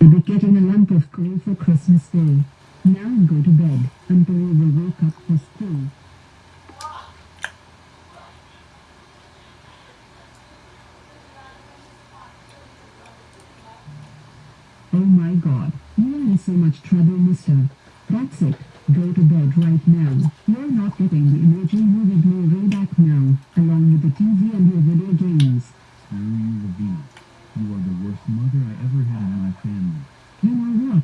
You'll be getting a lump of coal for Christmas Day. Now go to bed until you will wake up for school. Oh my god, you are in so much trouble, mister. That's it. Go to bed right now. You're not getting the emoji movie Blu-ray back now, along with the TV and your video games. Screw you, Lavina. You are the worst mother I ever had in my family. You know what?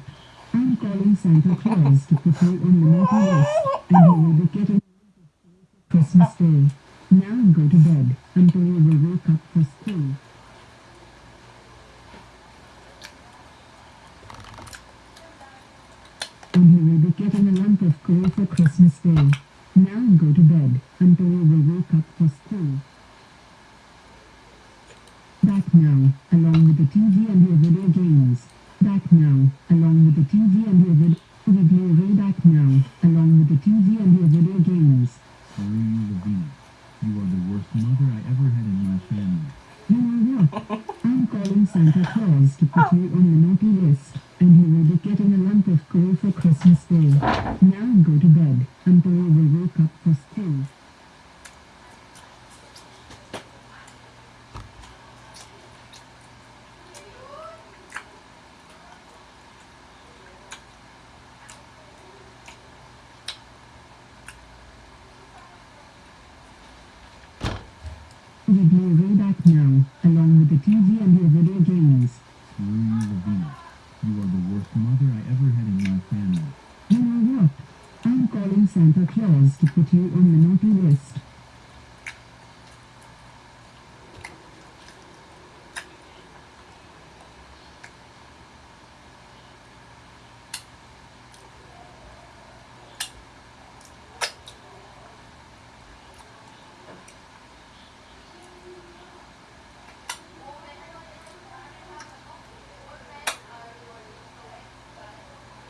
I'm calling Santa Claus to you on the naughty list, and you will be getting Christmas Day. Now go to bed you will wake up for school. And you will be getting a lump of coal for Christmas Day. Now go to bed until you will wake up for school. Back now, along with the TV and your video games. With and your video games. Screw you, You are the worst mother I ever had in my family. You know what? I'm calling Santa Claus to put you on the naughty list, and you will be getting a lump of coal for Christmas Day. Now go to bed until you will wake up for Your Blu-ray back now, along with the TV and your video games. Screw you, You are the worst mother I ever had in my family. You know what? I'm calling Santa Claus to put you on the naughty list.